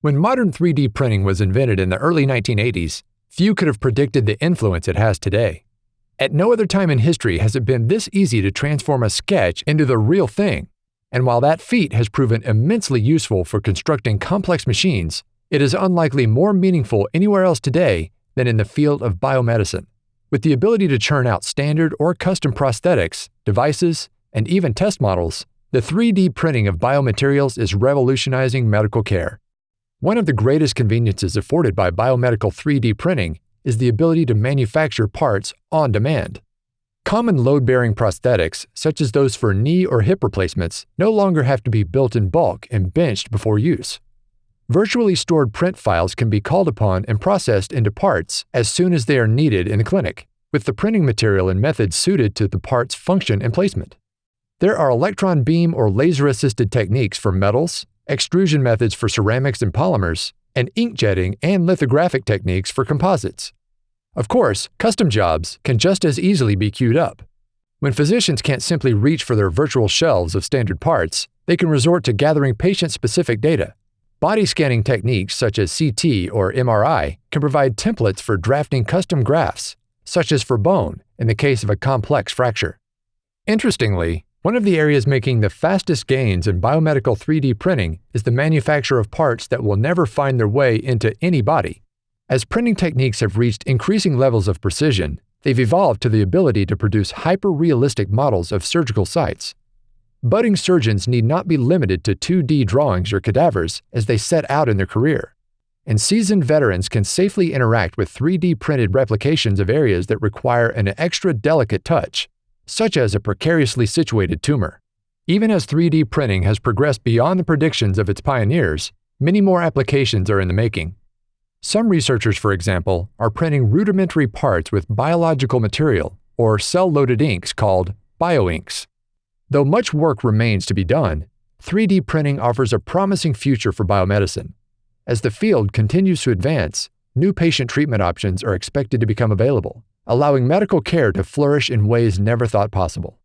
When modern 3D printing was invented in the early 1980s, few could have predicted the influence it has today. At no other time in history has it been this easy to transform a sketch into the real thing. And while that feat has proven immensely useful for constructing complex machines, it is unlikely more meaningful anywhere else today than in the field of biomedicine. With the ability to churn out standard or custom prosthetics, devices, and even test models, the 3D printing of biomaterials is revolutionizing medical care. One of the greatest conveniences afforded by biomedical 3D printing is the ability to manufacture parts on demand. Common load-bearing prosthetics, such as those for knee or hip replacements, no longer have to be built in bulk and benched before use. Virtually stored print files can be called upon and processed into parts as soon as they are needed in the clinic, with the printing material and methods suited to the part's function and placement. There are electron beam or laser-assisted techniques for metals, extrusion methods for ceramics and polymers, and inkjetting and lithographic techniques for composites. Of course, custom jobs can just as easily be queued up. When physicians can't simply reach for their virtual shelves of standard parts, they can resort to gathering patient-specific data. Body scanning techniques such as CT or MRI can provide templates for drafting custom grafts, such as for bone in the case of a complex fracture. Interestingly, one of the areas making the fastest gains in biomedical 3D printing is the manufacture of parts that will never find their way into any body. As printing techniques have reached increasing levels of precision, they've evolved to the ability to produce hyper-realistic models of surgical sites. Budding surgeons need not be limited to 2D drawings or cadavers as they set out in their career. And seasoned veterans can safely interact with 3D printed replications of areas that require an extra delicate touch, such as a precariously situated tumor. Even as 3D printing has progressed beyond the predictions of its pioneers, many more applications are in the making. Some researchers, for example, are printing rudimentary parts with biological material or cell-loaded inks called bioinks. Though much work remains to be done, 3D printing offers a promising future for biomedicine. As the field continues to advance, new patient treatment options are expected to become available, allowing medical care to flourish in ways never thought possible.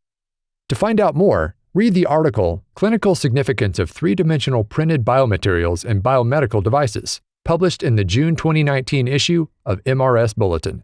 To find out more, read the article Clinical Significance of Three-Dimensional Printed Biomaterials and Biomedical Devices, published in the June 2019 issue of MRS Bulletin.